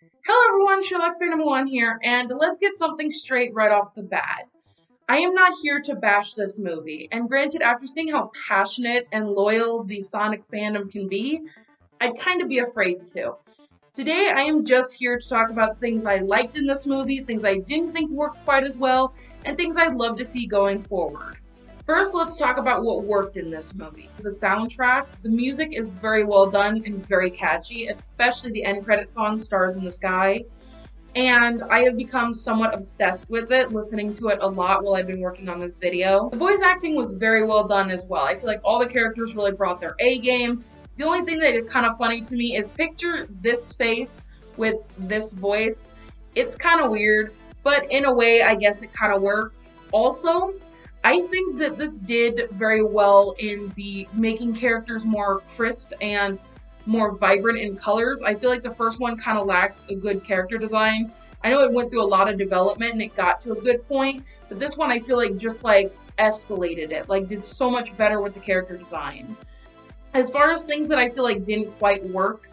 Hello everyone, Sherlock Phantom 1 here, and let's get something straight right off the bat. I am not here to bash this movie, and granted, after seeing how passionate and loyal the Sonic fandom can be, I'd kind of be afraid to. Today, I am just here to talk about things I liked in this movie, things I didn't think worked quite as well, and things I'd love to see going forward. First, let's talk about what worked in this movie. The soundtrack, the music is very well done and very catchy, especially the end credit song, Stars in the Sky. And I have become somewhat obsessed with it, listening to it a lot while I've been working on this video. The voice acting was very well done as well. I feel like all the characters really brought their A game. The only thing that is kind of funny to me is picture this face with this voice. It's kind of weird, but in a way, I guess it kind of works. Also, I think that this did very well in the making characters more crisp and more vibrant in colors. I feel like the first one kind of lacked a good character design. I know it went through a lot of development and it got to a good point, but this one I feel like just like escalated it, like did so much better with the character design. As far as things that I feel like didn't quite work,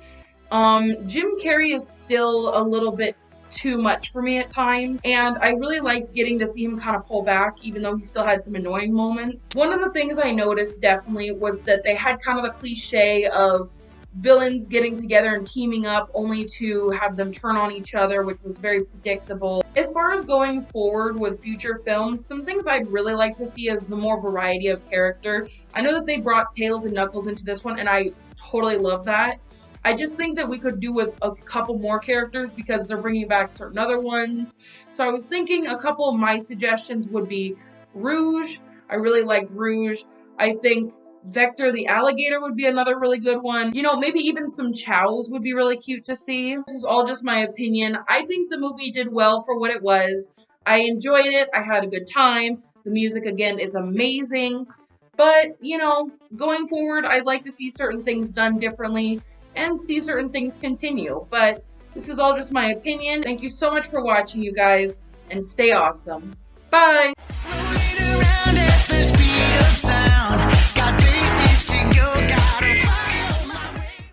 um, Jim Carrey is still a little bit too much for me at times. And I really liked getting to see him kind of pull back, even though he still had some annoying moments. One of the things I noticed definitely was that they had kind of a cliche of villains getting together and teaming up only to have them turn on each other, which was very predictable. As far as going forward with future films, some things I'd really like to see is the more variety of character. I know that they brought Tails and Knuckles into this one, and I totally love that. I just think that we could do with a couple more characters because they're bringing back certain other ones. So I was thinking a couple of my suggestions would be Rouge. I really liked Rouge. I think Vector the alligator would be another really good one. You know, maybe even some Chaos would be really cute to see. This is all just my opinion. I think the movie did well for what it was. I enjoyed it. I had a good time. The music, again, is amazing. But, you know, going forward, I'd like to see certain things done differently and see certain things continue. But this is all just my opinion. Thank you so much for watching, you guys, and stay awesome. Bye!